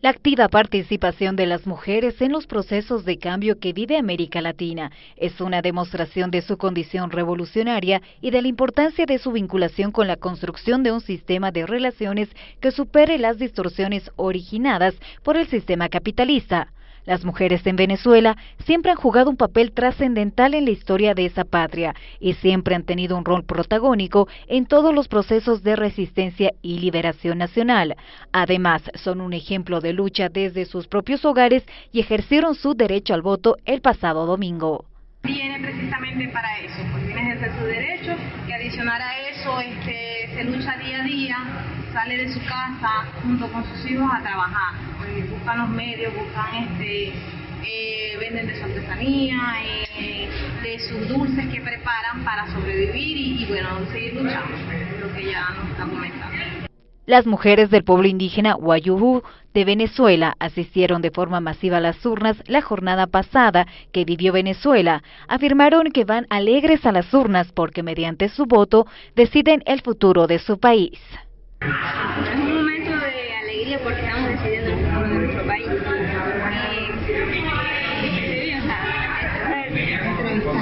La activa participación de las mujeres en los procesos de cambio que vive América Latina es una demostración de su condición revolucionaria y de la importancia de su vinculación con la construcción de un sistema de relaciones que supere las distorsiones originadas por el sistema capitalista. Las mujeres en Venezuela siempre han jugado un papel trascendental en la historia de esa patria y siempre han tenido un rol protagónico en todos los procesos de resistencia y liberación nacional. Además, son un ejemplo de lucha desde sus propios hogares y ejercieron su derecho al voto el pasado domingo. Viene precisamente para eso, a ejercer su derecho y adicionar a eso este, se lucha día a día, sale de su casa junto con sus hijos a trabajar, buscan los medios, buscan este, eh, venden de su artesanía, eh, de sus dulces que preparan para sobrevivir y, y bueno, seguir luchando, lo que ya nos está comentando. Las mujeres del pueblo indígena Wayuhu de Venezuela asistieron de forma masiva a las urnas la jornada pasada que vivió Venezuela. Afirmaron que van alegres a las urnas porque mediante su voto deciden el futuro de su país. Es un momento de alegría porque estamos decidiendo el futuro de nuestro país.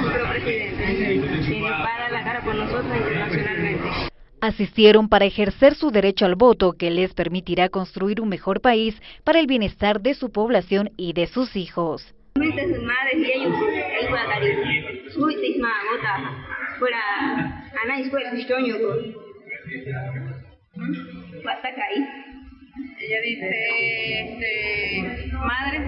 nuestro presidente para la cara por nosotros internacionalmente. Asistieron para ejercer su derecho al voto que les permitirá construir un mejor país para el bienestar de su población y de sus hijos. Ella dice, este, madres,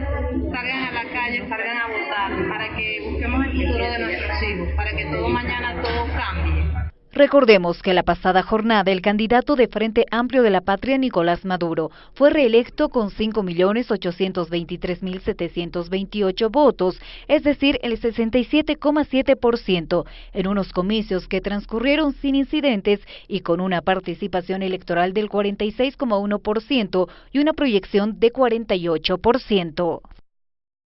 salgan a la calle, salgan a votar para que busquemos el futuro de nuestros hijos, para que todo mañana todo cambie. Recordemos que la pasada jornada el candidato de Frente Amplio de la Patria, Nicolás Maduro, fue reelecto con 5.823.728 votos, es decir, el 67,7%, en unos comicios que transcurrieron sin incidentes y con una participación electoral del 46,1% y una proyección de 48%.